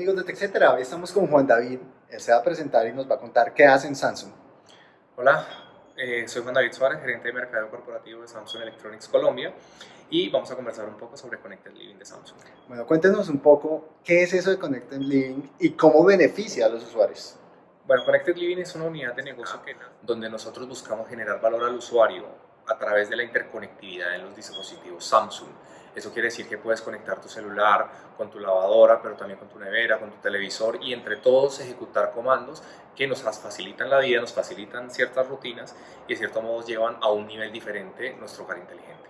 amigos de TechCetera, hoy estamos con Juan David, él se va a presentar y nos va a contar qué hace en Samsung. Hola, eh, soy Juan David Suárez, gerente de mercado corporativo de Samsung Electronics Colombia y vamos a conversar un poco sobre Connected Living de Samsung. Bueno, cuéntenos un poco qué es eso de Connected Living y cómo beneficia a los usuarios. Bueno, Connected Living es una unidad de negocio que, donde nosotros buscamos generar valor al usuario a través de la interconectividad en los dispositivos Samsung. Eso quiere decir que puedes conectar tu celular con tu lavadora, pero también con tu nevera, con tu televisor y entre todos ejecutar comandos que nos facilitan la vida, nos facilitan ciertas rutinas y de cierto modo llevan a un nivel diferente nuestro hogar inteligente.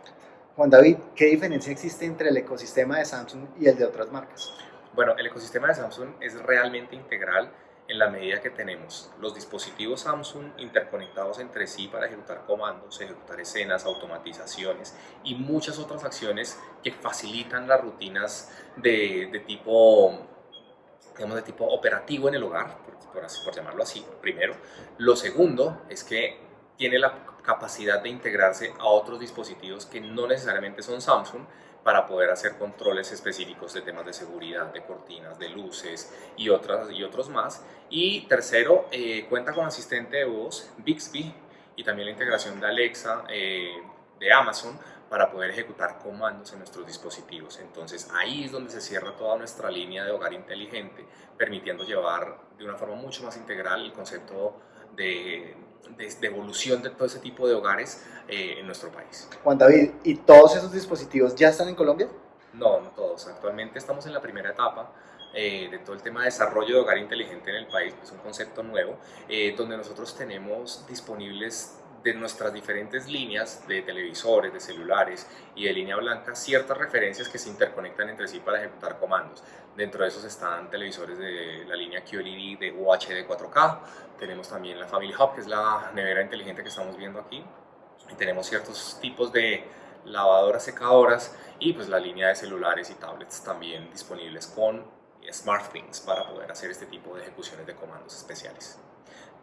Juan David, ¿qué diferencia existe entre el ecosistema de Samsung y el de otras marcas? Bueno, el ecosistema de Samsung es realmente integral en la medida que tenemos los dispositivos Samsung interconectados entre sí para ejecutar comandos, ejecutar escenas, automatizaciones y muchas otras acciones que facilitan las rutinas de, tipo digamos, de tipo operativo en el hogar, por, por llamarlo así, primero. Lo segundo es que tiene la capacidad de integrarse a otros dispositivos que no necesariamente son Samsung, para poder hacer controles específicos de temas de seguridad, de cortinas, de luces y, otras, y otros más. Y tercero, eh, cuenta con asistente de voz Bixby y también la integración de Alexa eh, de Amazon para poder ejecutar comandos en nuestros dispositivos. Entonces ahí es donde se cierra toda nuestra línea de hogar inteligente, permitiendo llevar de una forma mucho más integral el concepto de, de, evolución de todo ese tipo de hogares eh, en nuestro país. Juan David, ¿y todos esos dispositivos ya están en Colombia? No, no todos. Actualmente estamos en la primera etapa eh, de todo el tema de desarrollo de hogar inteligente en el país, es un concepto nuevo, eh, donde nosotros tenemos disponibles de nuestras diferentes líneas de televisores, de celulares y de línea blanca ciertas referencias que se interconectan entre sí para ejecutar comandos. Dentro de esos están televisores de la línea QLED de UHD 4K, tenemos también la Family Hub, que es la nevera inteligente que estamos viendo aquí, y tenemos ciertos tipos de lavadoras secadoras y pues la línea de celulares y tablets también disponibles con SmartThings para poder hacer este tipo de ejecuciones de comandos especiales.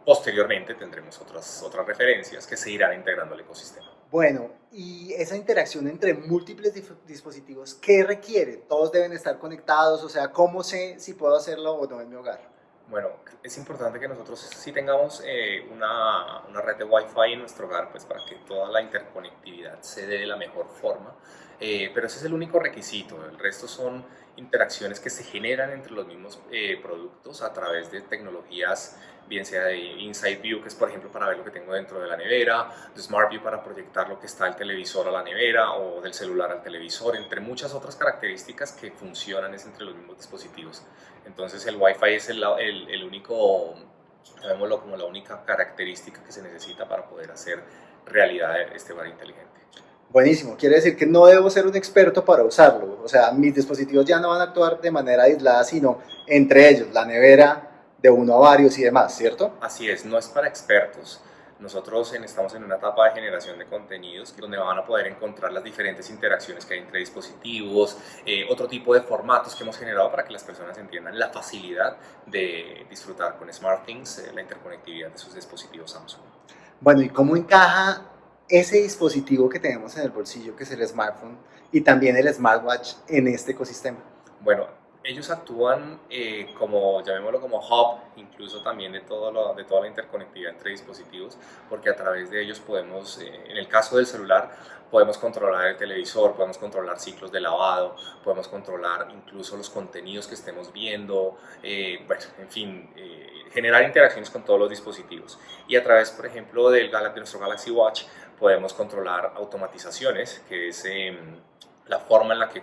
Posteriormente tendremos otras, otras referencias que se irán integrando al ecosistema. Bueno, y esa interacción entre múltiples dispositivos, ¿qué requiere? ¿Todos deben estar conectados? O sea, ¿cómo sé si puedo hacerlo o no en mi hogar? Bueno, es importante que nosotros sí tengamos eh, una, una, red de Wi-Fi en nuestro hogar, pues para que toda la interconectividad se dé de la mejor forma. Eh, pero ese es el único requisito, el resto son interacciones que se generan entre los mismos eh, productos a través de tecnologías bien sea de Inside View, que es por ejemplo para ver lo que tengo dentro de la nevera, de Smart View para proyectar lo que está el televisor a la nevera o del celular al televisor, entre muchas otras características que funcionan es entre los mismos dispositivos. Entonces el Wi-Fi es el, el, el único, llamémoslo como la única característica que se necesita para poder hacer realidad este hogar inteligente. Buenísimo, quiere decir que no debo ser un experto para usarlo, o sea, mis dispositivos ya no van a actuar de manera aislada, sino entre ellos, la nevera, de uno a varios y demás, ¿cierto? Así es, no es para expertos. Nosotros estamos en una etapa de generación de contenidos donde van a poder encontrar las diferentes interacciones que hay entre dispositivos, eh, otro tipo de formatos que hemos generado para que las personas entiendan la facilidad de disfrutar con SmartThings, eh, la interconectividad de sus dispositivos Samsung. Bueno, ¿y cómo encaja ese dispositivo que tenemos en el bolsillo, que es el smartphone, y también el smartwatch en este ecosistema? Bueno, ellos actúan eh, como, llamémoslo como hub, incluso también de, todo lo, de toda la interconectividad entre dispositivos, porque a través de ellos podemos, eh, en el caso del celular, podemos controlar el televisor, podemos controlar ciclos de lavado, podemos controlar incluso los contenidos que estemos viendo, eh, bueno, en fin, generar interacciones con todos los dispositivos. Y a través, por ejemplo, del, de nuestro Galaxy Watch, podemos controlar automatizaciones, que es em, la forma en la que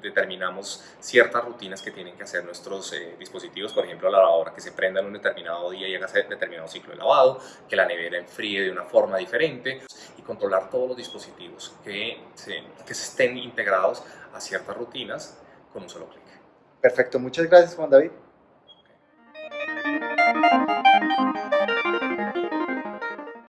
determinamos ciertas rutinas que tienen que hacer nuestros eh, dispositivos, por ejemplo la lavadora que se prenda en un determinado día y haga determinado ciclo de lavado, que la nevera enfríe de una forma diferente y controlar todos los dispositivos que se, que se estén integrados a ciertas rutinas con un solo clic. Perfecto, muchas gracias Juan David. Okay.